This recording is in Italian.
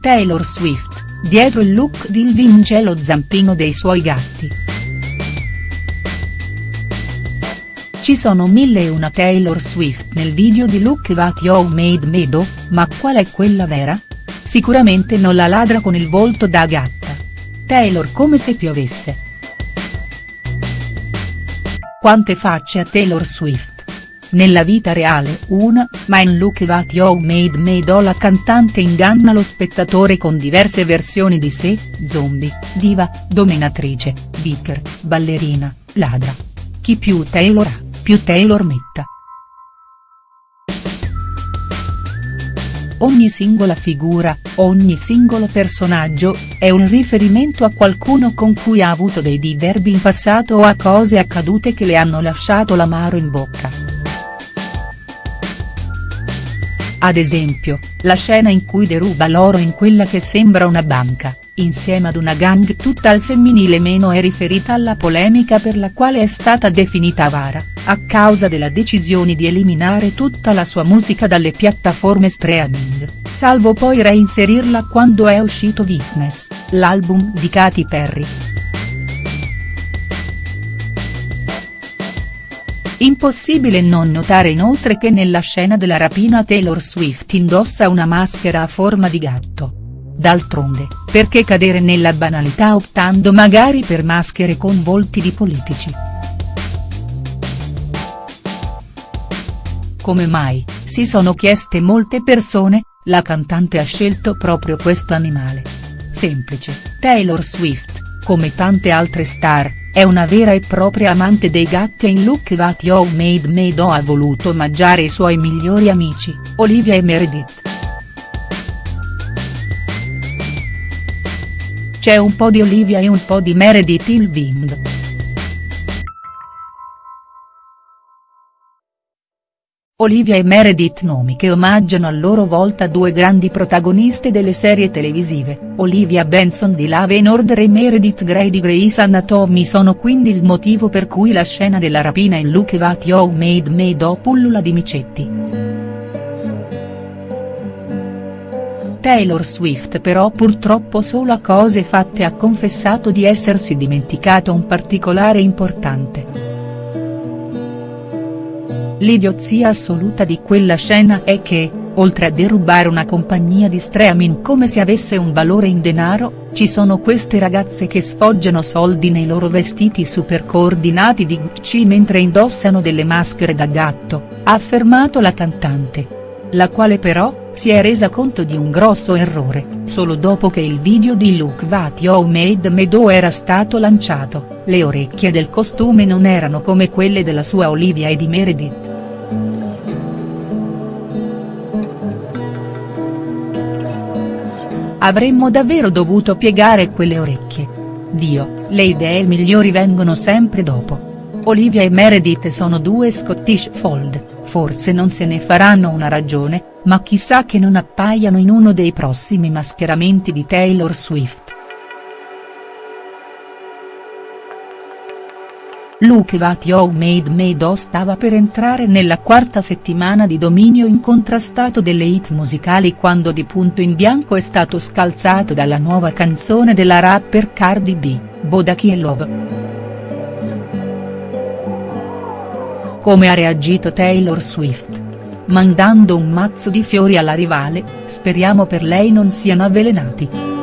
Taylor Swift, dietro il look di Ilvin c'è lo zampino dei suoi gatti. Ci sono mille e una Taylor Swift nel video di Look What You Made Me Do, ma qual è quella vera? Sicuramente non la ladra con il volto da gatta. Taylor come se piovesse. Quante facce a Taylor Swift. Nella vita reale una, ma in Look What You Made Me Do la cantante inganna lo spettatore con diverse versioni di sé, zombie, diva, dominatrice, biker, ballerina, ladra. Chi più Taylor ha, più Taylor metta. Ogni singola figura, ogni singolo personaggio, è un riferimento a qualcuno con cui ha avuto dei diverbi in passato o a cose accadute che le hanno lasciato l'amaro in bocca. Ad esempio, la scena in cui deruba l'oro in quella che sembra una banca, insieme ad una gang tutta al femminile meno è riferita alla polemica per la quale è stata definita avara, a causa della decisione di eliminare tutta la sua musica dalle piattaforme streaming, salvo poi reinserirla quando è uscito Witness, l'album di Katy Perry. Impossibile non notare inoltre che nella scena della rapina Taylor Swift indossa una maschera a forma di gatto. D'altronde, perché cadere nella banalità optando magari per maschere con volti di politici?. Come mai, si sono chieste molte persone, la cantante ha scelto proprio questo animale. Semplice, Taylor Swift, come tante altre star, è una vera e propria amante dei gatti e in Look What You Made Me Do ha voluto omaggiare i suoi migliori amici, Olivia e Meredith. C'è un po' di Olivia e un po' di Meredith il Wind. Olivia e Meredith nomi che omaggiano a loro volta due grandi protagoniste delle serie televisive, Olivia Benson di Love and Order e Meredith Grey di Grey's Anatomy sono quindi il motivo per cui la scena della rapina in Look What You Made Me Do pullula di micetti. Taylor Swift però purtroppo solo a cose fatte ha confessato di essersi dimenticato un particolare importante. L'idiozia assoluta di quella scena è che, oltre a derubare una compagnia di streaming come se avesse un valore in denaro, ci sono queste ragazze che sfoggiano soldi nei loro vestiti super coordinati di Gucci mentre indossano delle maschere da gatto, ha affermato la cantante. La quale però, si è resa conto di un grosso errore, solo dopo che il video di What You Made Me Do era stato lanciato, le orecchie del costume non erano come quelle della sua Olivia e di Meredith. Avremmo davvero dovuto piegare quelle orecchie. Dio, le idee migliori vengono sempre dopo. Olivia e Meredith sono due Scottish Fold, forse non se ne faranno una ragione, ma chissà che non appaiano in uno dei prossimi mascheramenti di Taylor Swift. Luke What You Made Me Do stava per entrare nella quarta settimana di dominio incontrastato delle hit musicali quando di punto in bianco è stato scalzato dalla nuova canzone della rapper Cardi B, Bodaki e Love. Come ha reagito Taylor Swift? Mandando un mazzo di fiori alla rivale, speriamo per lei non siano avvelenati.